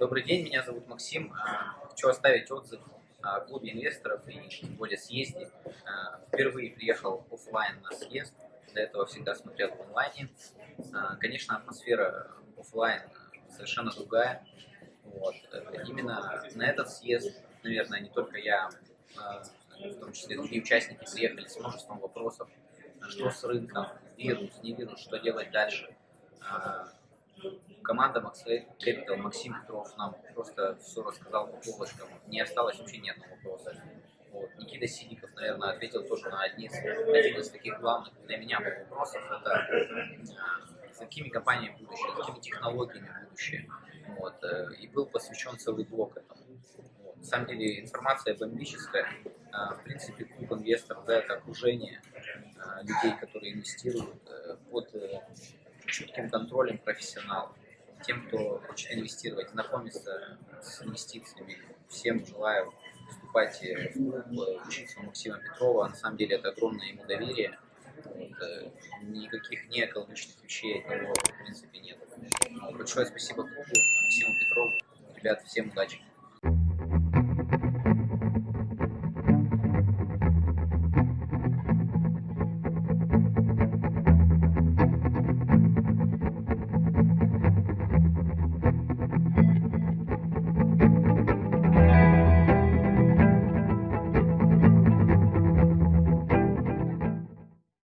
Добрый день, меня зовут Максим. А, хочу оставить отзыв о клубе инвесторов и тем более съезде. А, впервые приехал офлайн на съезд, до этого всегда смотрел в онлайне. А, конечно, атмосфера офлайн совершенно другая. Вот. Именно на этот съезд, наверное, не только я, в том числе другие участники приехали с множеством вопросов, что с рынком, вирус, не вирус, что делать дальше команда Max Capital, Максим Петров нам просто все рассказал по полочкам. Не осталось вообще ни одного вопроса. Вот. Никита Сидиков, наверное, ответил тоже на один из, один из таких главных для меня вопросов. Это с какими компаниями будущее, с какими технологиями будущее. Вот. Э, и был посвящен целый блок этому. Вот. На самом деле информация бомбическая. А, в принципе, клуб инвесторов, да, это окружение людей, которые инвестируют э, под э, чутким контролем профессионалов. Тем, кто хочет инвестировать, знакомиться с инвестициями, всем желаю вступать в учиться у Максима Петрова. На самом деле это огромное ему доверие. Вот, никаких не экологичных вещей от него в принципе нет. Большое спасибо клубу, Максиму Петрову. Ребят, всем удачи!